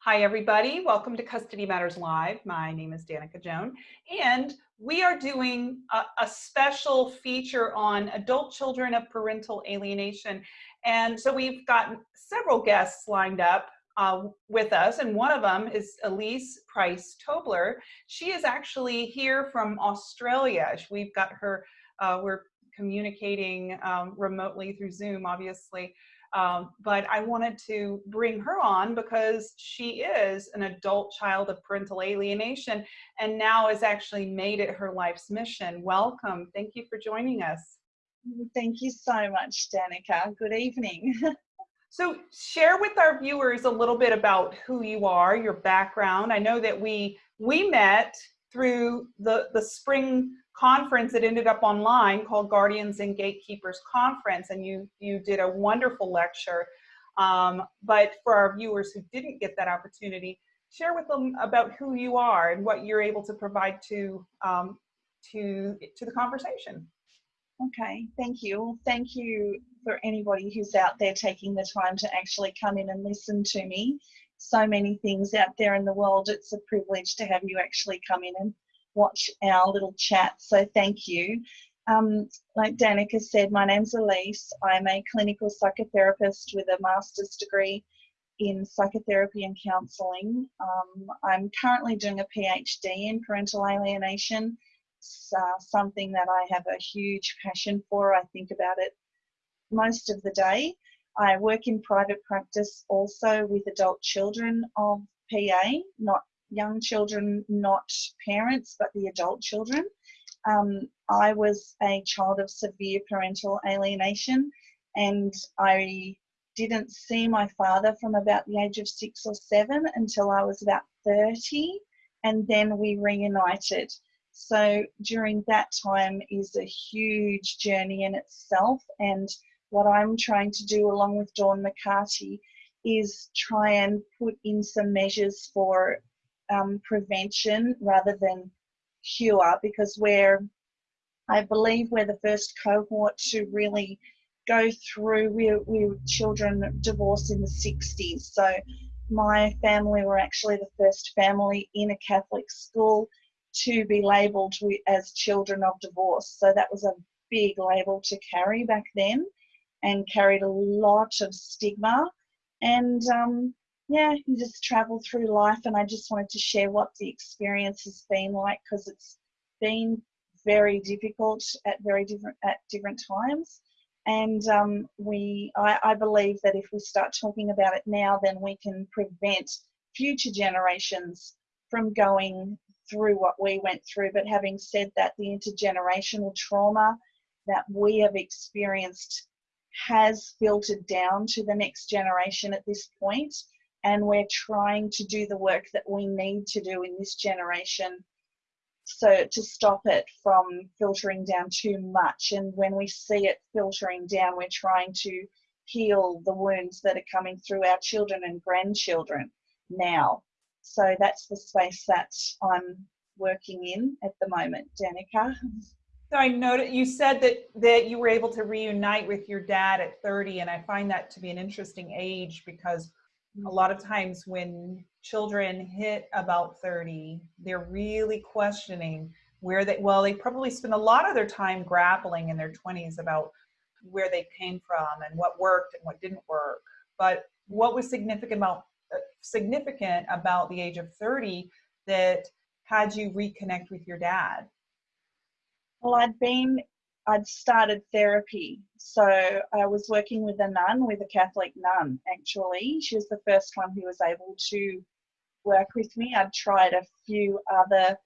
Hi, everybody. Welcome to Custody Matters Live. My name is Danica Joan, and we are doing a, a, special feature on adult children of parental alienation. And so we've got several guests lined up uh, with us, and one of them is Elise Price Tobler. She is actually here from Australia. We've got her, uh, we're communicating um, remotely through Zoom, obviously. Um, but I wanted to bring her on because she is an adult child of parental alienation and now has actually made it her life's mission. Welcome. Thank you for joining us. Thank you so much, Danica. Good evening. so share with our viewers a little bit about who you are, your background. I know that we we met through the, the spring conference that ended up online called Guardians and Gatekeepers Conference, and you, you did a wonderful lecture. Um, but for our viewers who didn't get that opportunity, share with them about who you are and what you're able to provide to, um, to, to the conversation. Okay, thank you. Thank you for anybody who's out there taking the time to actually come in and listen to me. So many things out there in the world. It's a privilege to have you actually come in and watch our little chat. So thank you. Um, like Danica said, my name's Elise. I'm a clinical psychotherapist with a master's degree in psychotherapy and counselling. Um, I'm currently doing a PhD in parental alienation. It's uh, something that I have a huge passion for. I think about it most of the day. I work in private practice also with adult children of PA, not young children, not parents, but the adult children. Um, I was a child of severe parental alienation and I didn't see my father from about the age of six or seven until I was about 30 and then we reunited. So during that time is a huge journey in itself and what I'm trying to do along with Dawn McCarty is try and put in some measures for um, prevention rather than cure because we're, I believe we're the first cohort to really go through, we're, we're children divorced in the 60s. So my family were actually the first family in a Catholic school to be labelled as children of divorce. So that was a big label to carry back then and carried a lot of stigma. And um, yeah, you just travel through life. And I just wanted to share what the experience has been like because it's been very difficult at very different at different times. And um, we, I, I believe that if we start talking about it now, then we can prevent future generations from going through what we went through. But having said that, the intergenerational trauma that we have experienced has filtered down to the next generation at this point and we're trying to do the work that we need to do in this generation. So to stop it from filtering down too much. And when we see it filtering down we're trying to heal the wounds that are coming through our children and grandchildren now. So that's the space that i'm working in at the moment danica. So I noted you said that that you were able to reunite with your dad at 30 and I find that to be an interesting age because a lot of times when children hit about 30, they're really questioning where they, well, they probably spend a lot of their time grappling in their 20s about where they came from and what worked and what didn't work. But what was significant about, uh, significant about the age of 30 that had you reconnect with your dad? Well, I'd been I'd started therapy. So I was working with a nun, with a Catholic nun, actually. She was the first one who was able to work with me. I'd tried a few other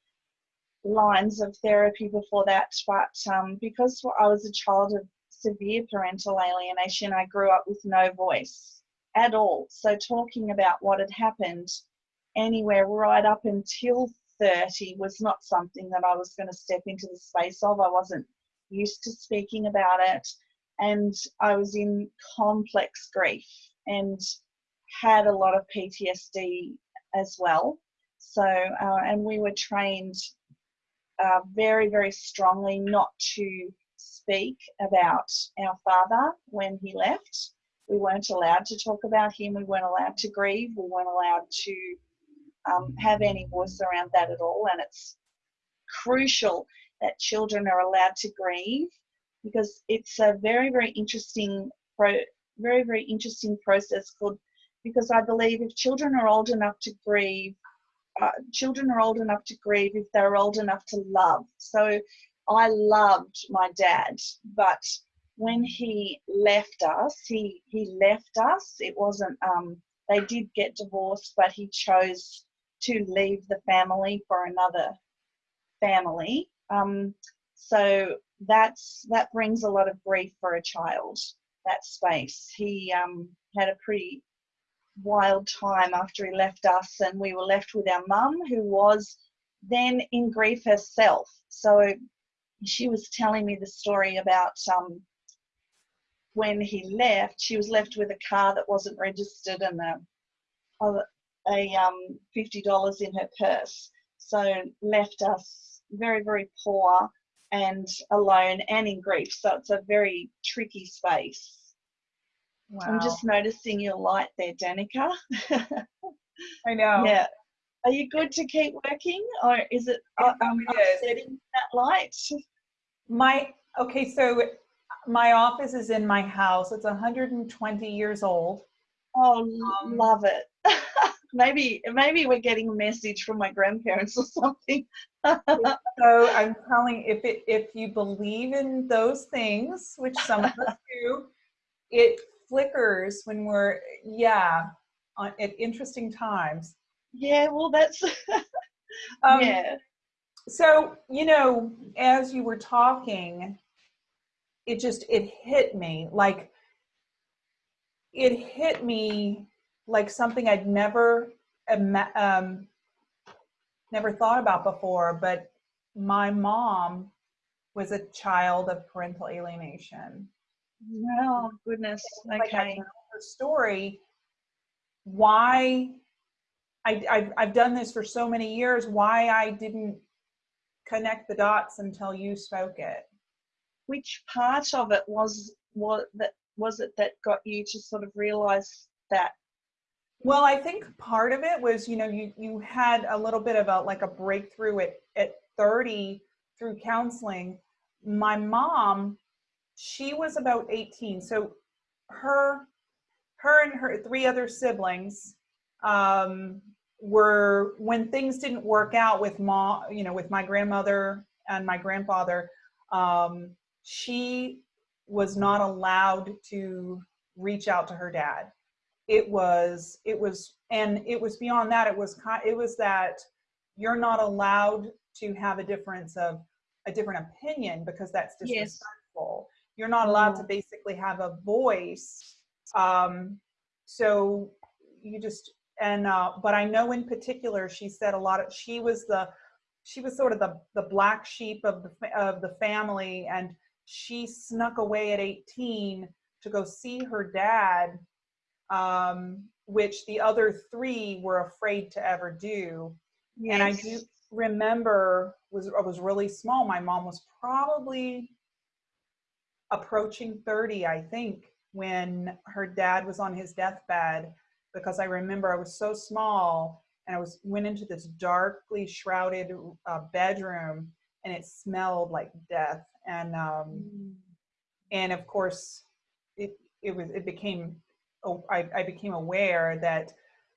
lines of therapy before that, but um, because I was a child of severe parental alienation, I grew up with no voice at all. So talking about what had happened anywhere right up until 30 was not something that I was going to step into the space of. I wasn't used to speaking about it, and I was in complex grief and had a lot of PTSD as well. So, uh, and we were trained uh, very, very strongly not to speak about our father when he left. We weren't allowed to talk about him. We weren't allowed to grieve. We weren't allowed to um, have any voice around that at all. And it's crucial that children are allowed to grieve because it's a very, very interesting, pro, very, very interesting process called, because I believe if children are old enough to grieve, uh, children are old enough to grieve if they're old enough to love. So I loved my dad, but when he left us, he, he left us. It wasn't, um, they did get divorced, but he chose to leave the family for another family. Um, so that's that brings a lot of grief for a child. That space. He um, had a pretty wild time after he left us, and we were left with our mum, who was then in grief herself. So she was telling me the story about um, when he left. She was left with a car that wasn't registered and a, a, a um, fifty dollars in her purse. So left us very very poor and alone and in grief. So it's a very tricky space. Wow. I'm just noticing your light there, Danica. I know. Yeah. Are you good to keep working or is it um, upsetting that light? My, okay, so my office is in my house. It's 120 years old. Oh, um, love it. maybe maybe we're getting a message from my grandparents or something. so I'm telling if it if you believe in those things, which some of us do, it flickers when we're yeah on, at interesting times. Yeah, well that's um, yeah. So you know, as you were talking, it just it hit me like it hit me like something I'd never um, never thought about before. But my mom was a child of parental alienation. Oh goodness! Okay. Like her story. Why? I, I've, I've done this for so many years. Why I didn't connect the dots until you spoke it. Which part of it was was that was it that got you to sort of realize that well, I think part of it was, you know, you you had a little bit of a like a breakthrough at at 30 through counseling. My mom, she was about 18. So her her and her three other siblings um, were when things didn't work out with mom, you know, with my grandmother and my grandfather, um, she was not allowed to reach out to her dad it was it was and it was beyond that it was it was that you're not allowed to have a difference of a different opinion because that's disrespectful yes. you're not allowed to mm. basically have a voice um so you just and uh but i know in particular she said a lot of she was the she was sort of the the black sheep of the of the family and she snuck away at 18 to go see her dad um, which the other three were afraid to ever do. Yes. And I do remember was I was really small. My mom was probably approaching 30, I think, when her dad was on his deathbed because I remember I was so small and I was went into this darkly shrouded uh, bedroom and it smelled like death and um, mm. and of course it it was it became I, I became aware that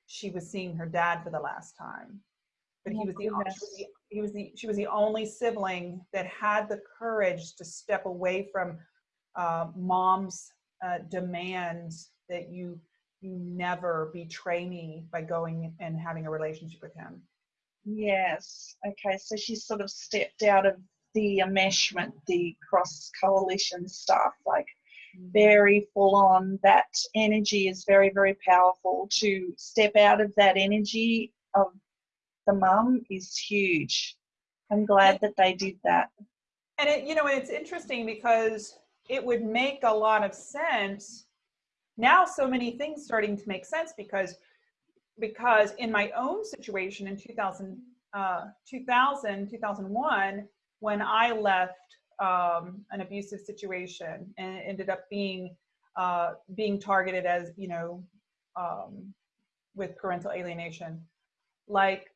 she was seeing her dad for the last time. But he oh was, the, was the, he was the she was the only sibling that had the courage to step away from uh, mom's uh, demands that you you never betray me by going and having a relationship with him. Yes. Okay. So she sort of stepped out of the enmeshment, the cross coalition stuff. Like very full on. That energy is very, very powerful. To step out of that energy of the mum is huge. I'm glad that they did that. And it, you know, it's interesting because it would make a lot of sense. Now, so many things starting to make sense because because in my own situation in 2000, uh, 2000 2001, when I left um, an abusive situation and it ended up being uh, being targeted as you know um, with parental alienation like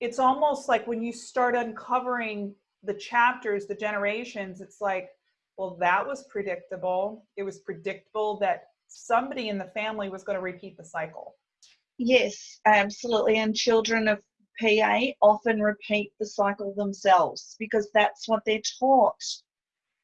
it's almost like when you start uncovering the chapters the generations it's like well that was predictable it was predictable that somebody in the family was going to repeat the cycle Yes, absolutely. And children of PA often repeat the cycle themselves because that's what they're taught.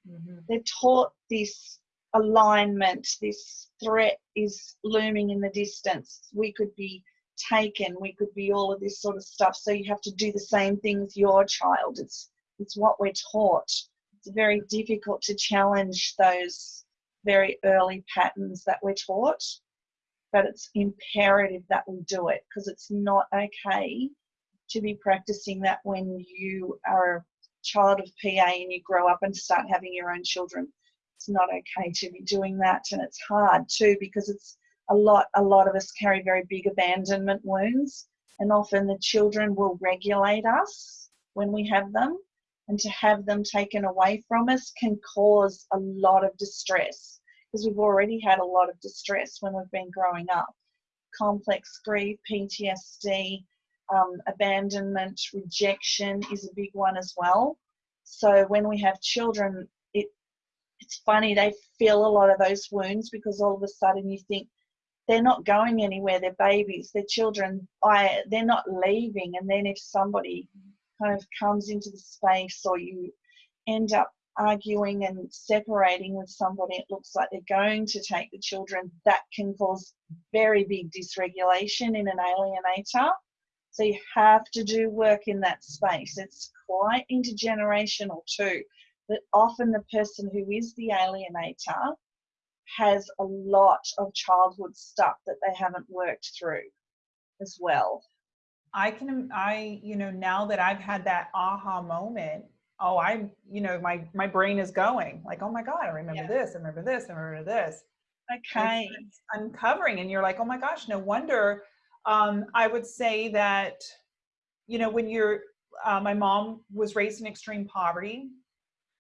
Mm-hmm. They're taught this alignment, this threat is looming in the distance. We could be taken, we could be all of this sort of stuff. So you have to do the same thing with your child. It's it's what we're taught. It's very difficult to challenge those very early patterns that we're taught but it's imperative that we do it because it's not okay to be practicing that when you are a child of PA and you grow up and start having your own children. It's not okay to be doing that, and it's hard too because it's a lot. A lot of us carry very big abandonment wounds, and often the children will regulate us when we have them, and to have them taken away from us can cause a lot of distress because we've already had a lot of distress when we've been growing up. Complex grief, PTSD, um, abandonment, rejection is a big one as well. So when we have children, it it's funny they feel a lot of those wounds because all of a sudden you think they're not going anywhere. They're babies. They're children. I they're not leaving. And then if somebody kind of comes into the space or you end up arguing and separating with somebody, it looks like they're going to take the children, that can cause very big dysregulation in an alienator. So you have to do work in that space. It's quite intergenerational too. But often the person who is the alienator has a lot of childhood stuff that they haven't worked through as well. I can, I, you know, now that I've had that aha moment, oh i you know my my brain is going like oh my god i remember yeah. this i remember this i remember this okay uncovering and you're like oh my gosh no wonder um, i would say that you know when you're uh, my mom was raised in extreme poverty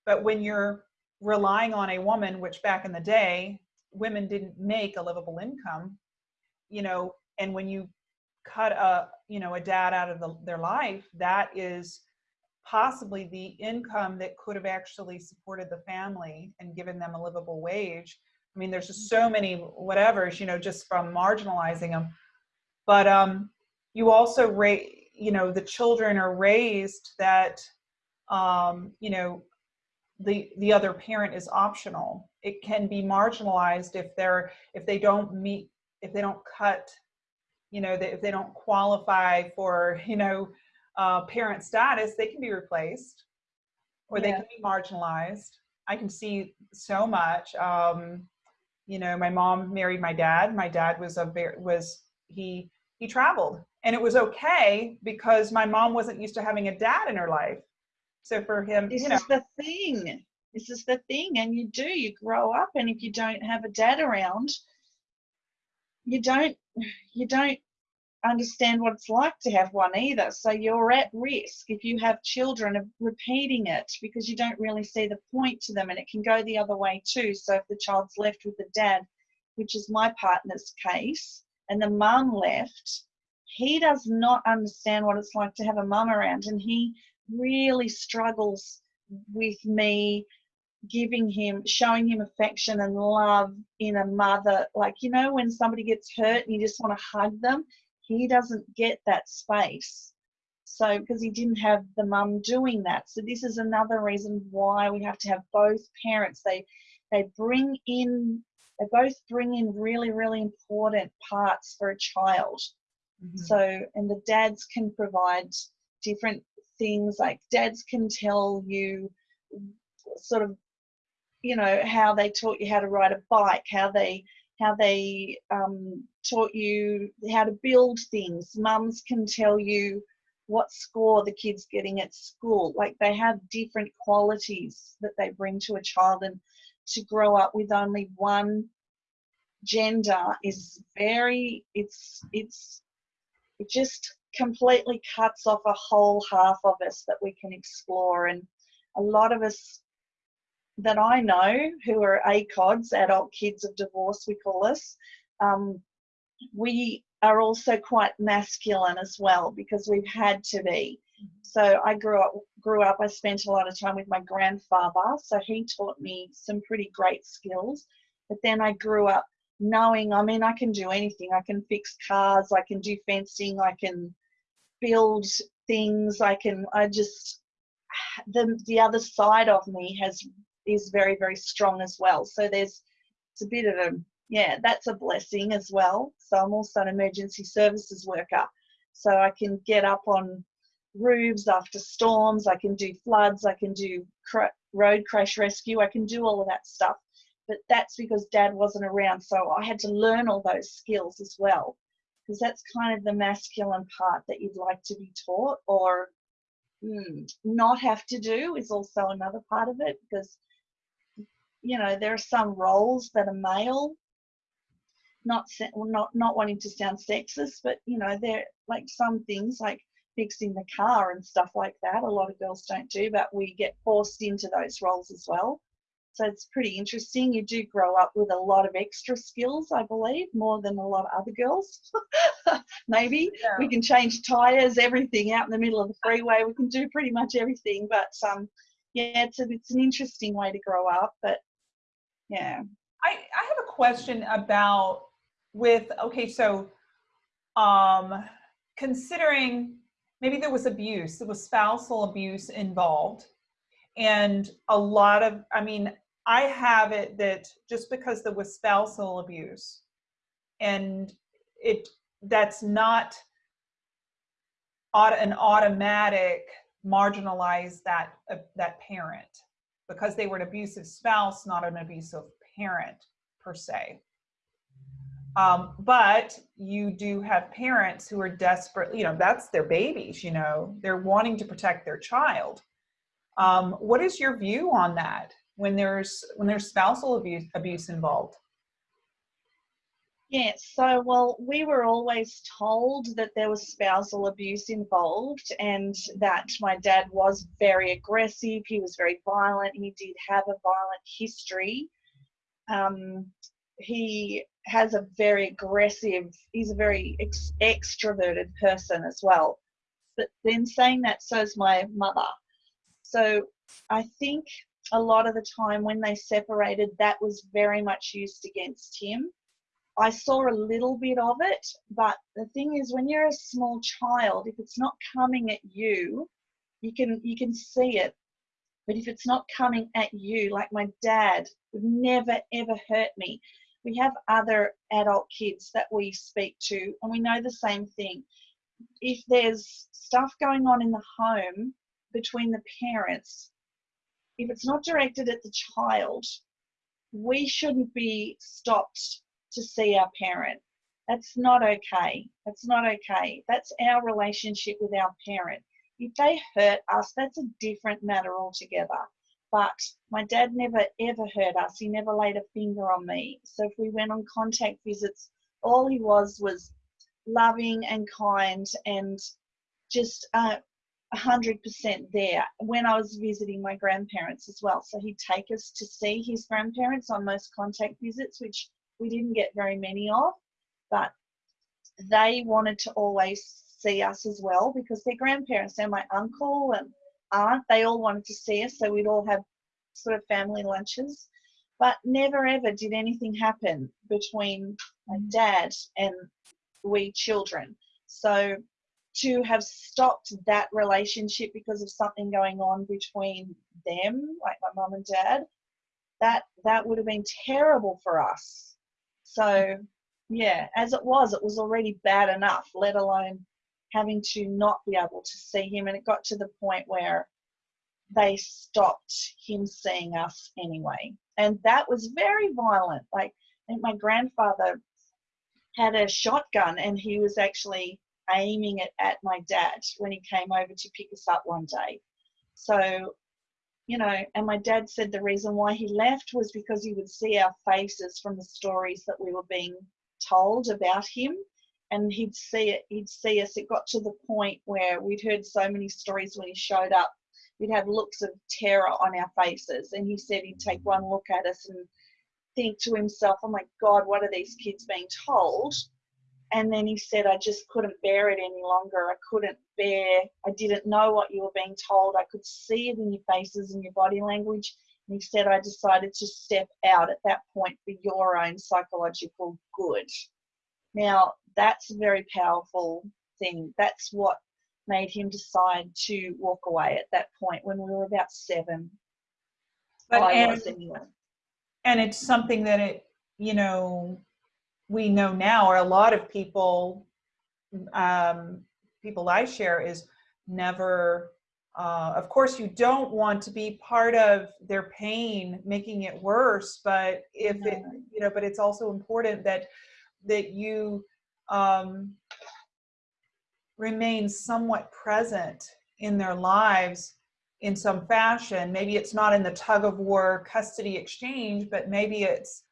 but when you're relying on a woman which back in the day women didn't make a livable income you know and when you cut a you know a dad out of the, their life that is possibly the income that could have actually supported the family and given them a livable wage. I mean, there's just so many whatevers, you know, just from marginalizing them. But um, you also raise, you know, the children are raised that, um, you know, the the other parent is optional. It can be marginalized if they're if they don't meet if they don't cut, you know, if they don't qualify for, you know, uh, parent status, they can be replaced or yeah. they can be marginalized. I can see so much. Um, you know, my mom married my dad. My dad was a very, was, he, he traveled and it was okay because my mom wasn't used to having a dad in her life. So for him, this you know, is the thing. This is the thing. And you do, you grow up and if you don't have a dad around, you don't, you don't understand what it's like to have one either. So you're at risk if you have children of repeating it because you don't really see the point to them and it can go the other way too. So if the child's left with the dad, which is my partner's case, and the mum left, he does not understand what it's like to have a mum around and he really struggles with me giving him showing him affection and love in a mother like you know when somebody gets hurt and you just want to hug them he doesn't get that space. So, because he didn't have the mum doing that. So, this is another reason why we have to have both parents. They, they bring in, they both bring in really, really important parts for a child. Mm-hmm. So, and the dads can provide different things like dads can tell you sort of, you know, how they taught you how to ride a bike, how they how they um, taught you how to build things. Mums can tell you what score the kid's getting at school. Like they have different qualities that they bring to a child, and to grow up with only one gender is very it's it's it just completely cuts off a whole half of us that we can explore. And a lot of us that I know who are ACODs, adult kids of divorce, we call us, um, we are also quite masculine as well because we've had to be. So I grew up grew up I spent a lot of time with my grandfather so he taught me some pretty great skills. But then I grew up knowing I mean I can do anything. I can fix cars I can do fencing I can build things I can I just the the other side of me has is very very strong as well. So there's it's a bit of a yeah that's a blessing as well. So I'm also an emergency services worker. So I can get up on roofs after storms I can do floods I can do cr- road crash rescue I can do all of that stuff but that's because dad wasn't around so I had to learn all those skills as well. Because that's kind of the masculine part that you'd like to be taught or mm, not have to do is also another part of it because you know there are some roles that are male. Not not not wanting to sound sexist but you know there like some things like fixing the car and stuff like that a lot of girls don't do but we get forced into those roles as well so it's pretty interesting. You do grow up with a lot of extra skills i believe more than a lot of other girls. Maybe yeah. we can change tires everything out in the middle of the freeway. We can do pretty much everything but um yeah it's a, it's an interesting way to grow up but yeah. I i have a question about with okay so um considering maybe there was abuse there was spousal abuse involved and a lot of i mean i have it that just because there was spousal abuse and it that's not an automatic marginalize that uh, that parent because they were an abusive spouse not an abusive parent per se um, but you do have parents who are desperate, you know, that's their babies, you know, they're wanting to protect their child. Um, what is your view on that when there's when there's spousal abuse abuse involved? Yeah, so well, we were always told that there was spousal abuse involved and that my dad was very aggressive, he was very violent, he did have a violent history. Um, he has a very aggressive, he's a very ex- extroverted person as well. But then saying that, so is my mother. So I think a lot of the time when they separated, that was very much used against him. I saw a little bit of it, but the thing is, when you're a small child, if it's not coming at you, you can you can see it. But if it's not coming at you, like my dad would never ever hurt me we have other adult kids that we speak to, and we know the same thing. If there's stuff going on in the home between the parents, if it's not directed at the child, we shouldn't be stopped to see our parent. That's not okay. That's not okay. That's our relationship with our parent. If they hurt us, that's a different matter altogether. But my dad never ever hurt us. He never laid a finger on me. So if we went on contact visits, all he was was loving and kind and just uh, 100% there when I was visiting my grandparents as well. So he'd take us to see his grandparents on most contact visits, which we didn't get very many of, but they wanted to always see us as well because their grandparents, they're my uncle and aunt, they all wanted to see us, so we'd all have sort of family lunches. But never ever did anything happen between my dad and we children. So to have stopped that relationship because of something going on between them, like my mum and dad, that that would have been terrible for us. So yeah, as it was, it was already bad enough, let alone having to not be able to see him. And it got to the point where they stopped him seeing us anyway. And that was very violent. Like, I think my grandfather had a shotgun and he was actually aiming it at my dad when he came over to pick us up one day. So, you know, and my dad said the reason why he left was because he would see our faces from the stories that we were being told about him and he'd see it he'd see us it got to the point where we'd heard so many stories when he showed up we'd have looks of terror on our faces. And he said he'd take one look at us and think to himself, oh my God, what are these kids being told? And then he said, I just couldn't bear it any longer. I couldn't bear, I didn't know what you were being told. I could see it in your faces and your body language. And he said, I decided to step out at that point for your own psychological good. Now, that's a very powerful thing. That's what made him decide to walk away at that point when we were about seven. But and, anyway. and it's something that it, you know, we know now, or a lot of people, um, people I share is never, uh, of course you don't want to be part of their pain, making it worse, but if it, you know, but it's also important that, that you, um, remain somewhat present in their lives in some fashion. Maybe it's not in the tug of war custody exchange, but maybe it's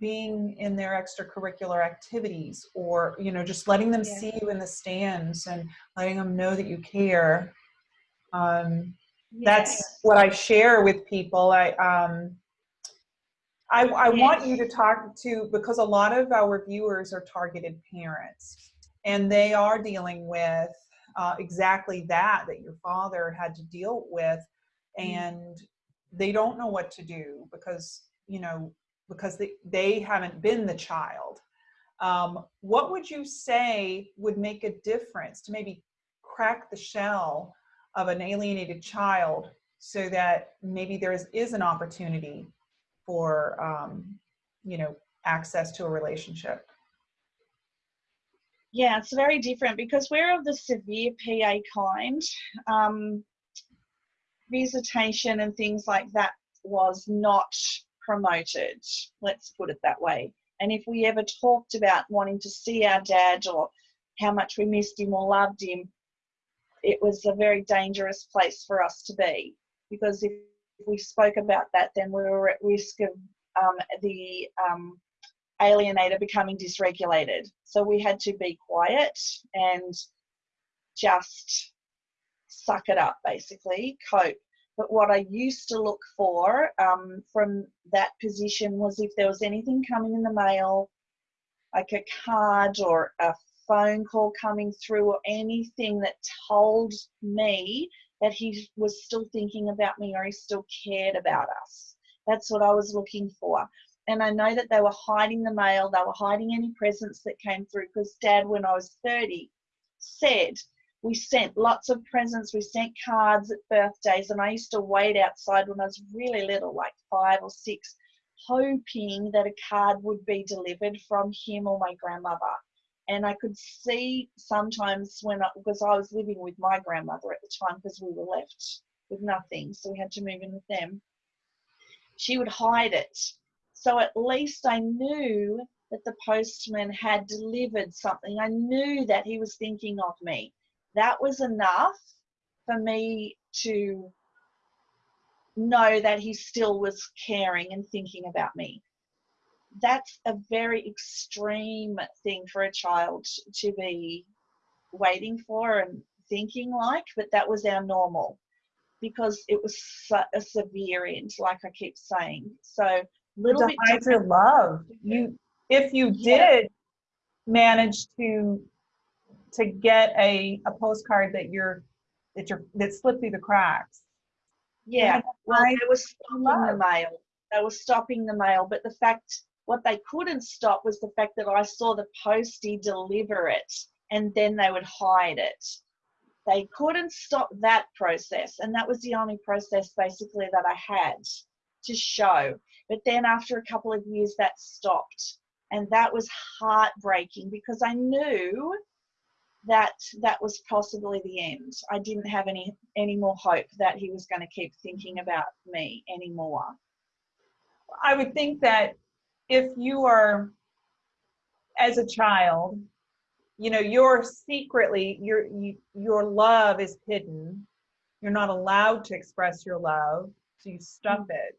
being in their extracurricular activities or, you know, just letting them Yeah. see you in the stands and letting them know that you care. Um, that's what I share with people. I, um, I, I want you to talk to, because a lot of our viewers are targeted parents and they are dealing with uh, exactly that, that your father had to deal with and they don't know what to do because, you know, because they, they haven't been the child. Um, what would you say would make a difference to maybe crack the shell of an alienated child so that maybe there is, is an opportunity for, um, you know, access to a relationship? Yeah, it's very different because we're of the severe PA kind. Um, visitation and things like that was not promoted, let's put it that way. And if we ever talked about wanting to see our dad or how much we missed him or loved him, it was a very dangerous place for us to be because if we spoke about that, then we were at risk of um, the um, alienator becoming dysregulated. So we had to be quiet and just suck it up, basically, cope. But what I used to look for um, from that position was if there was anything coming in the mail, like a card or a phone call coming through or anything that told me that he was still thinking about me or he still cared about us. That's what I was looking for. And I know that they were hiding the mail, they were hiding any presents that came through because dad, when I was 30, said, we sent lots of presents, we sent cards at birthdays, and I used to wait outside when I was really little, like five or six, hoping that a card would be delivered from him or my grandmother. And I could see sometimes when I, because I was living with my grandmother at the time because we were left with nothing, so we had to move in with them. She would hide it. So at least I knew that the postman had delivered something. I knew that he was thinking of me. That was enough for me to know that he still was caring and thinking about me. That's a very extreme thing for a child to be waiting for and thinking like, but that was our normal because it was a severe end, like I keep saying. So little bit hide love. You, if you Yeah. did manage to to get a a postcard that you're that you're that slipped through the cracks. Yeah, well, were stopping the mail. They were stopping the mail, but the fact, what they couldn't stop was the fact that I saw the postie deliver it and then they would hide it. They couldn't stop that process, and that was the only process basically that I had to show. But then after a couple of years, that stopped, and that was heartbreaking because I knew that that was possibly the end. I didn't have any any more hope that he was going to keep thinking about me anymore. I would think that if you are as a child, you know, you're secretly your you, your love is hidden. You're not allowed to express your love, so you stuff it.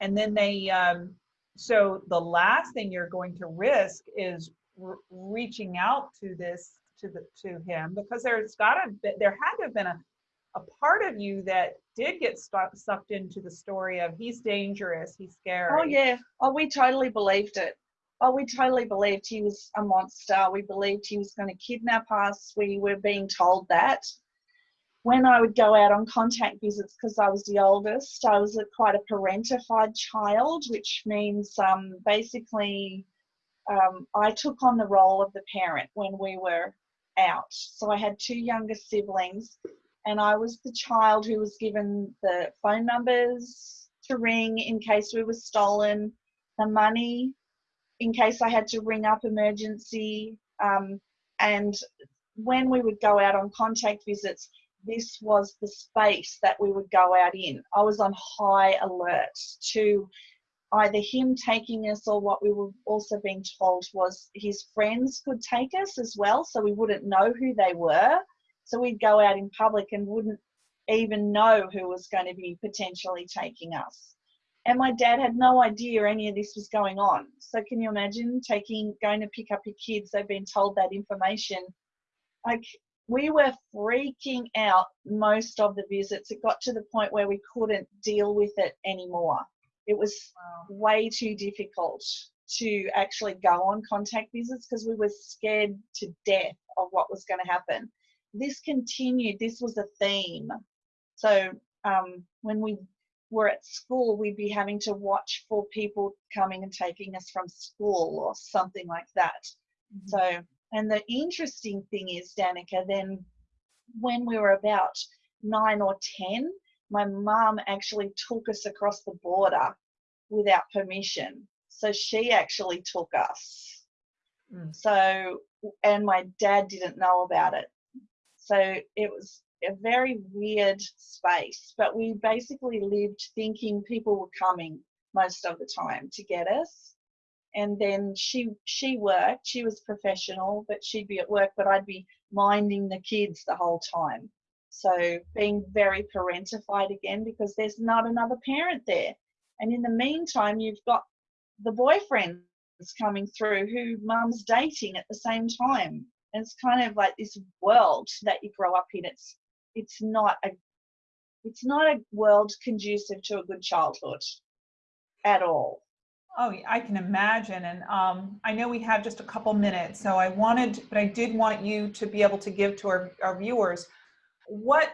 And then they um so the last thing you're going to risk is r- reaching out to this to the to him because there's got to there had to have been a a part of you that did get stuck, sucked into the story of he's dangerous, he's scary. Oh yeah. Oh, we totally believed it. Oh, we totally believed he was a monster. We believed he was going to kidnap us. We were being told that. When I would go out on contact visits, because I was the oldest, I was a, quite a parentified child, which means um, basically um, I took on the role of the parent when we were out. So I had two younger siblings, and I was the child who was given the phone numbers to ring in case we were stolen, the money in case I had to ring up emergency. Um, and when we would go out on contact visits, this was the space that we would go out in. I was on high alert to either him taking us or what we were also being told was his friends could take us as well, so we wouldn't know who they were. So we'd go out in public and wouldn't even know who was going to be potentially taking us. And my dad had no idea any of this was going on. So can you imagine taking going to pick up your kids? They've been told that information. Like we were freaking out most of the visits. It got to the point where we couldn't deal with it anymore. It was Wow. way too difficult to actually go on contact visits because we were scared to death of what was going to happen. This continued, this was a theme. So um, when we were at school, we'd be having to watch for people coming and taking us from school or something like that. So, and the interesting thing is, Danica, then when we were about nine or 10, my mum actually took us across the border without permission. So she actually took us. Mm. So, and my dad didn't know about it. So it was a very weird space, but we basically lived thinking people were coming most of the time to get us. And then she she worked. She was professional, but she'd be at work, but I'd be minding the kids the whole time. So being very parentified again because there's not another parent there. And in the meantime, you've got the boyfriends coming through who mum's dating at the same time. And it's kind of like this world that you grow up in. It's it's not a it's not a world conducive to a good childhood at all. Oh, I can imagine. And um, I know we have just a couple minutes, so I wanted, but I did want you to be able to give to our, our viewers what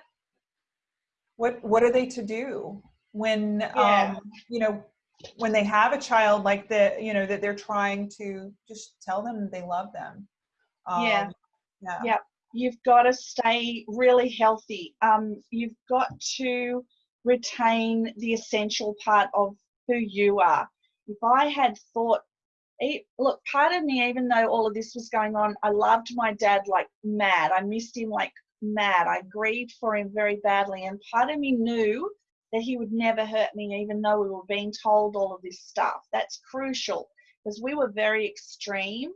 what what are they to do when Yeah. um, you know when they have a child like that, you know that they're trying to just tell them they love them. Yeah. Um, yeah. Yeah. You've got to stay really healthy. Um, you've got to retain the essential part of who you are. If I had thought, look, part of me, even though all of this was going on, I loved my dad like mad. I missed him like mad. I grieved for him very badly. And part of me knew that he would never hurt me, even though we were being told all of this stuff. That's crucial because we were very extreme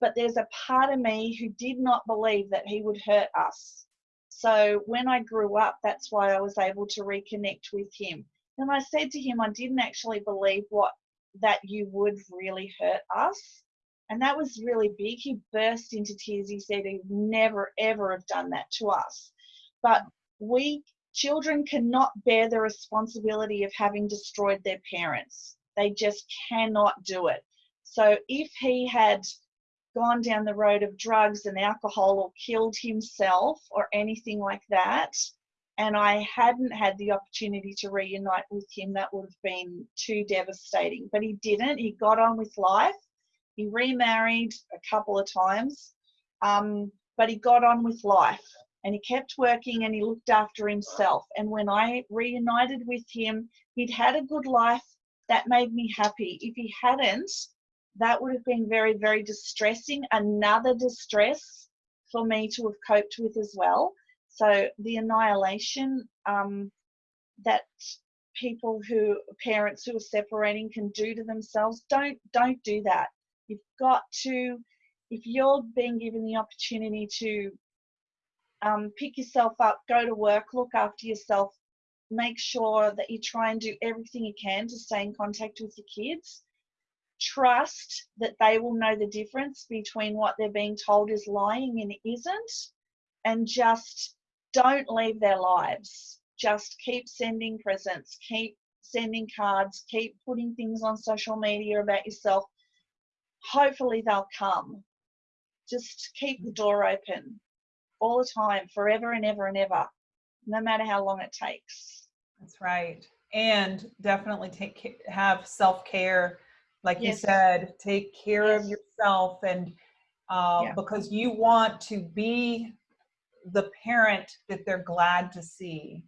but there's a part of me who did not believe that he would hurt us. So when I grew up, that's why I was able to reconnect with him. And I said to him, I didn't actually believe what that you would really hurt us. And that was really big. He burst into tears. He said he'd never, ever have done that to us. But we children cannot bear the responsibility of having destroyed their parents. They just cannot do it. So if he had gone down the road of drugs and alcohol or killed himself or anything like that, and I hadn't had the opportunity to reunite with him, that would have been too devastating. But he didn't. He got on with life. He remarried a couple of times, um, but he got on with life and he kept working and he looked after himself. And when I reunited with him, he'd had a good life. That made me happy. If he hadn't, that would have been very, very distressing. Another distress for me to have coped with as well. So the annihilation um, that people who parents who are separating can do to themselves, don't don't do that. You've got to, if you're being given the opportunity to um, pick yourself up, go to work, look after yourself, make sure that you try and do everything you can to stay in contact with your kids trust that they will know the difference between what they're being told is lying and isn't, and just don't leave their lives. Just keep sending presents, keep sending cards, keep putting things on social media about yourself. Hopefully, they'll come. Just keep the door open all the time, forever and ever and ever, no matter how long it takes. That's right. And definitely take have self-care. Like you said, take care of yourself and uh, Yeah. because you want to be the parent that they're glad to see.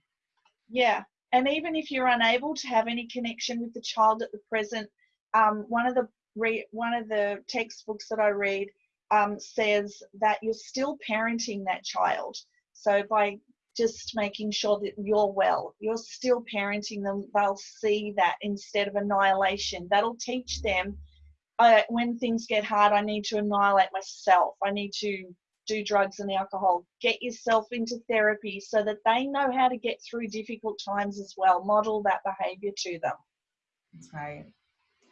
Yeah, and even if you're unable to have any connection with the child at the present, um, one of the re- one of the textbooks that I read um, says that you're still parenting that child. So by just making sure that you're well, you're still parenting them. They'll see that instead of annihilation. That'll teach them uh, when things get hard. I need to annihilate myself. I need to do drugs and alcohol. Get yourself into therapy so that they know how to get through difficult times as well. Model that behavior to them. That's right.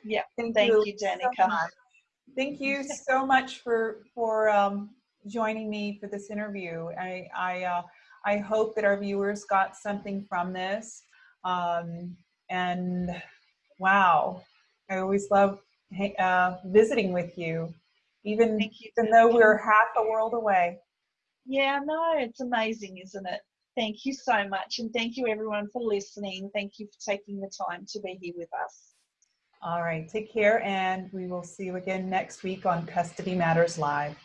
Yeah. Thank, Thank you, you, so Danica. Thank you so much for for um, joining me for this interview. I I uh, I hope that our viewers got something from this. Um, and wow, I always love uh, visiting with you, even you. even though we're half a world away. Yeah, no, it's amazing, isn't it? Thank you so much. And thank you, everyone, for listening. Thank you for taking the time to be here with us. All right, take care, and we will see you again next week on Custody Matters Live.